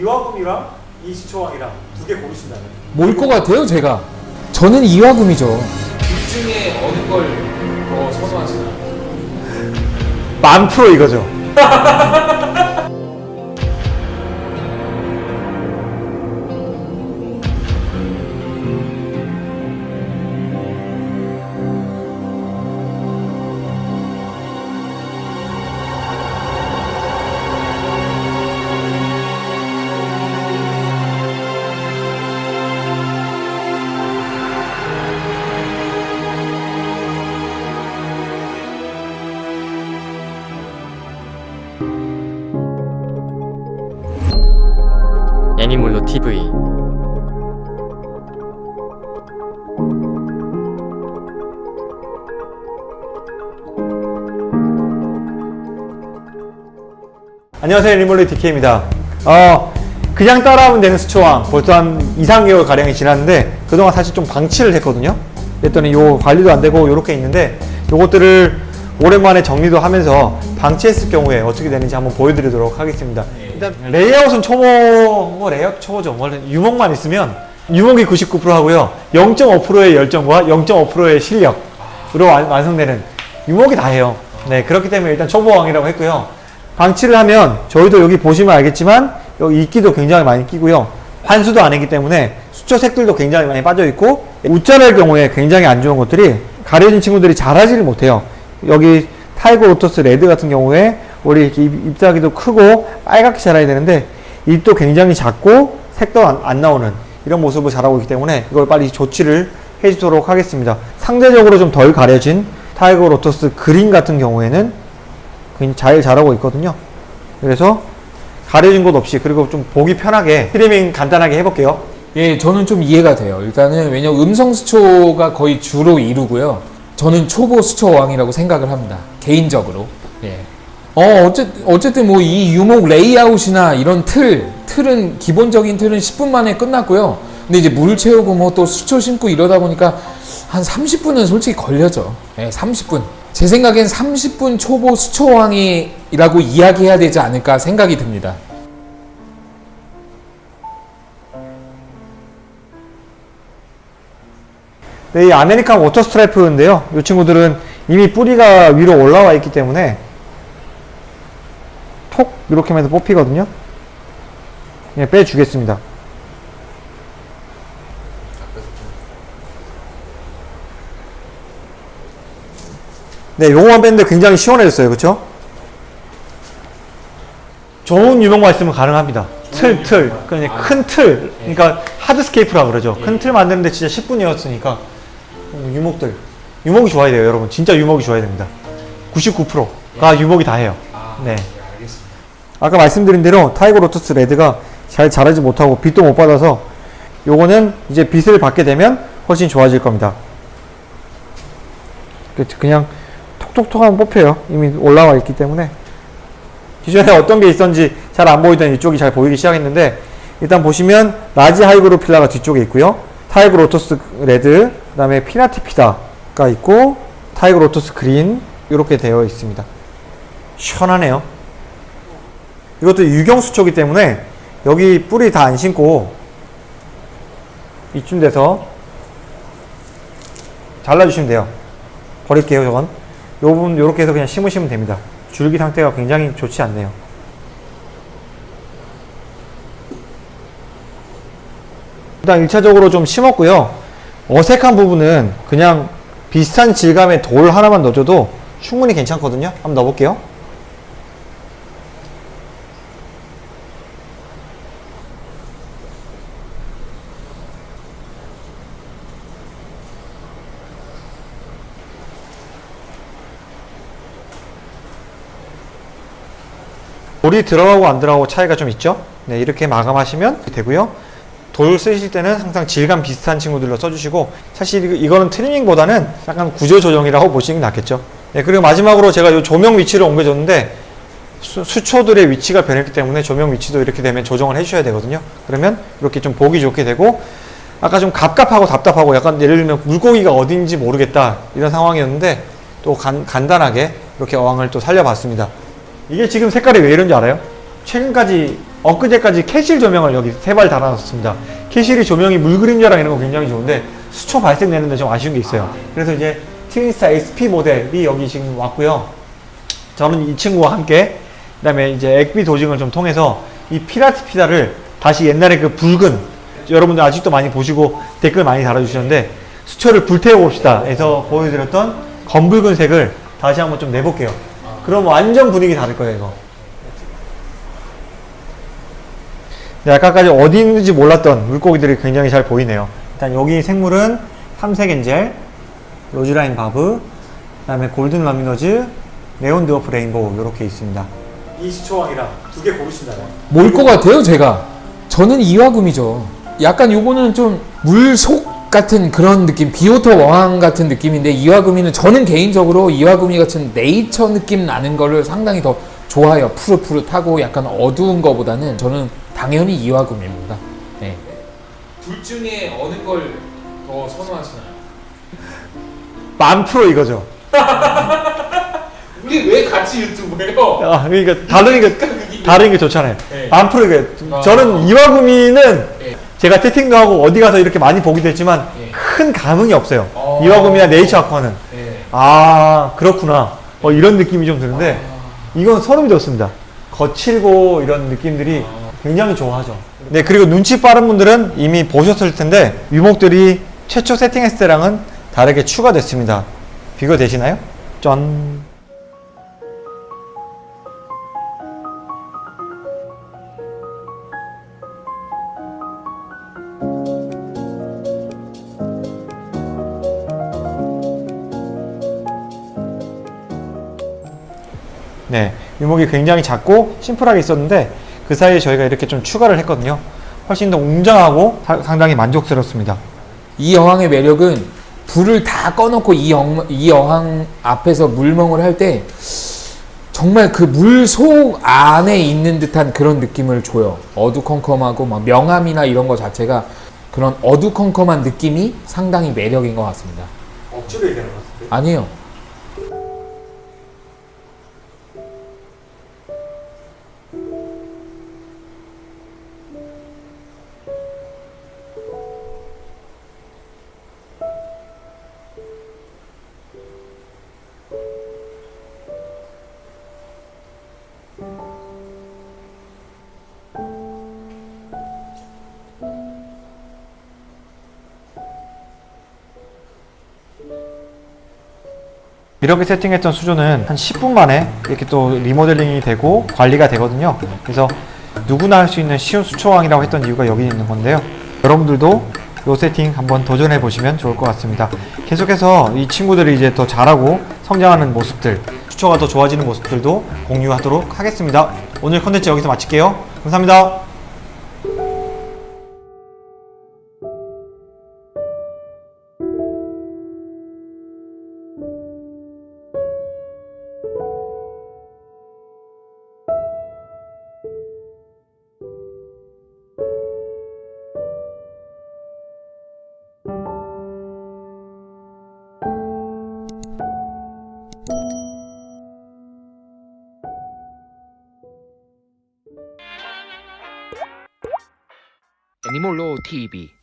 이화금이랑 이수초왕이랑 두 개 고르신다면 뭘 것 같아요 제가? 저는 이화금이죠. 둘 중에 어느 걸더 선호하시나요? 만 프로 이거죠. 애니몰로 TV 안녕하세요 리몰리 DK입니다. 어, 그냥 따라하면 되는 수초왕 벌써 한 2, 3개월 가량이 지났는데 그동안 사실 좀 방치를 했거든요. 그랬더니 요 관리도 안 되고 요렇게 있는데 요것들을 오랜만에 정리도 하면서 방치했을 경우에 어떻게 되는지 한번 보여드리도록 하겠습니다. 일단 레이아웃은 초보, 뭐 레이아웃 초보죠. 원래 유목만 있으면 유목이 99% 하고요. 0.5%의 열정과 0.5%의 실력으로 완- 완성되는 유목이 다 해요. 네, 그렇기 때문에 일단 초보왕이라고 했고요. 방치를 하면 저희도 여기 보시면 알겠지만 여기 이끼도 굉장히 많이 끼고요. 환수도 안 했기 때문에 수초 색들도 굉장히 많이 빠져 있고 웃자랄 경우에 굉장히 안 좋은 것들이 가려진 친구들이 자라지를 못해요. 여기 tiger lotus red 같은 경우에 우리 이렇게 잎, 잎사귀도 크고 빨갛게 자라야 되는데 잎도 굉장히 작고 색도 안, 안 나오는 이런 모습을 자라고 있기 때문에 이걸 빨리 조치를 해주도록 하겠습니다. 상대적으로 좀 덜 가려진 tiger lotus green 같은 경우에는 잘 자라고 있거든요. 그래서 가려진 곳 없이 그리고 좀 보기 편하게 트리밍 간단하게 해볼게요. 예, 저는 좀 이해가 돼요. 일단은 왜냐면 음성 수초가 거의 주로 이루고요. 저는 초보 수초 왕이라고 생각을 합니다. 개인적으로. 예. 어, 어쨌, 어쨌든 뭐 이 유목 레이아웃이나 이런 틀, 틀은, 기본적인 틀은 10분 만에 끝났고요. 근데 이제 물 채우고 뭐 또 수초 심고 이러다 보니까 한 30분은 솔직히 걸렸죠. 예, 30분. 제 생각엔 30분 초보 수초왕이라고 이야기해야 되지 않을까 생각이 듭니다. 네, 이 American water sprite인데요. 이 친구들은 이미 뿌리가 위로 올라와 있기 때문에 톡 이렇게 하면서 뽑히거든요. 예, 빼주겠습니다. 네, 요거만 뺐는데 굉장히 시원해졌어요. 그렇죠? 좋은 유목만 있으면 가능합니다. 틀, 틀. 그러니까 큰 틀. 그러니까 hardscape라고 그러죠. 큰 틀 만드는데 진짜 10분이었으니까 유목들. 유목이 좋아야 돼요, 여러분. 진짜 유목이 좋아야 됩니다. 99%가 유목이 다 해요. 네. 아까 말씀드린 대로 tiger lotus red가 잘 자라지 못하고 빛도 못 받아서 요거는 이제 빛을 받게 되면 훨씬 좋아질 겁니다. 그- 그냥 톡톡톡 하면 뽑혀요. 이미 올라와 있기 때문에. 기존에 어떤 게 있었는지 잘 안 보이던 이쪽이 잘 보이기 시작했는데 일단 보시면 large hygrophila가 뒤쪽에 있고요. Tiger lotus red, 그 다음에 pinnatifida가 있고 tiger lotus green 이렇게 되어 있습니다. 시원하네요. 이것도 유경수초기 때문에 여기 뿌리 다 안 심고 이쯤 돼서 잘라주시면 돼요. 버릴게요, 저건. 요 부분 요렇게 해서 그냥 심으시면 됩니다. 줄기 상태가 굉장히 좋지 않네요. 일단 1차적으로 좀 심었고요. 어색한 부분은 그냥 비슷한 질감의 돌 하나만 넣어줘도 충분히 괜찮거든요. 한번 넣어볼게요. 돌이 들어가고 안 들어가고 차이가 좀 있죠? 네, 이렇게 마감하시면 되고요. 돌 쓰실 때는 항상 질감 비슷한 친구들로 써주시고 사실 이거- 이거는 트리밍보다는 약간 구조 조정이라고 보시는 게 낫겠죠. 네, 그리고 마지막으로 제가 이 조명 위치를 옮겨줬는데 수, 초들의 위치가 변했기 때문에 조명 위치도 이렇게 되면 조정을 해주셔야 되거든요. 그러면 이렇게 좀 보기 좋게 되고 아까 좀 갑갑하고 답답하고 약간 예를 들면 물고기가 어딘지 모르겠다 이런 상황이었는데 또 간, 간단하게 이렇게 어항을 또 살려봤습니다. 이게 지금 색깔이 왜 이런지 알아요? 최근까지 엊그제까지 Kessil 조명을 여기 세 발 달아놨습니다. Kessil이 조명이 물 그림자랑 이런 거 굉장히 좋은데 수초 발색되는데 좀 아쉬운 게 있어요. 그래서 이제 Twinstar SP 모델이 여기 지금 왔고요. 저는 이 친구와 함께 그 다음에 이제 액비 dosing을 좀 통해서 이 pinnatifida를 다시 옛날에 그 붉은 여러분들 아직도 많이 보시고 댓글 많이 달아주시는데 수초를 불태워 봅시다 해서 보여드렸던 검붉은 색을 다시 한번 좀 내볼게요. 그럼 완전 분위기 다를 거예요 이거. 네, 아까까지 어디 있는지 몰랐던 물고기들이 굉장히 잘 보이네요. 일단 여기 생물은 삼색 angel, roseline barb, 그 다음에 golden rummynose, neon dwarf rainbow 이렇게 있습니다. 이 수초왕이랑 두 개 고르신다면? 뭘 것 같아요, 제가? 저는 이화금이죠. 약간 요거는 좀 물속 같은 그런 느낌, 비오터 왕 같은 느낌인데 이화금이는 저는 개인적으로 이화금이 같은 네이처 느낌 나는 거를 상당히 더 좋아해요. 푸릇푸릇하고 약간 어두운 거보다는 저는 당연히 이화금입니다. 네. 둘 중에 어느 걸 더 선호하시나요? 만 프로 이거죠. 우리 왜 같이 유튜브해요? 아, 그러니까 다른 게 다른 게 좋잖아요. 네. 만 프로 이게 아. 저는 이화구미는 네. 제가 채팅도 하고 어디 가서 이렇게 많이 보기도 했지만 네. 큰 감흥이 없어요. 어. 이화구미나 네이처 아쿠아는 네. 아 그렇구나. 어, 이런 느낌이 좀 드는데 아. 이건 소름이 돋습니다. 거칠고 이런 느낌들이 굉장히 좋아하죠. 네, 그리고 눈치 빠른 분들은 이미 보셨을 텐데 유목들이 최초 세팅했을 때랑은 다르게 추가됐습니다. 비교되시나요? 짠. 네, 유목이 굉장히 작고 심플하게 있었는데 그 사이에 저희가 이렇게 좀 추가를 했거든요. 훨씬 더 웅장하고 사- 상당히 만족스럽습니다. 이 여왕의 매력은 불을 다 꺼놓고 이, 영, 이 여왕 앞에서 물멍을 할 때 정말 그 물 속 안에 있는 듯한 그런 느낌을 줘요. 어두컴컴하고 막 명암이나 이런 거 자체가 그런 어두컴컴한 느낌이 상당히 매력인 것 같습니다. 억지로 얘기하는 것 같은데. 아니에요. 이렇게 세팅했던 수조는 한 10분 만에 이렇게 또 리모델링이 되고 관리가 되거든요. 그래서 누구나 할 수 있는 쉬운 수초왕이라고 했던 이유가 여기 있는 건데요. 여러분들도 이 세팅 한번 도전해 보시면 좋을 것 같습니다. 계속해서 이 친구들이 이제 더 잘하고 성장하는 모습들, 수초가 더 좋아지는 모습들도 공유하도록 하겠습니다. 오늘 컨텐츠 여기서 마칠게요. 감사합니다. 애니몰로 TV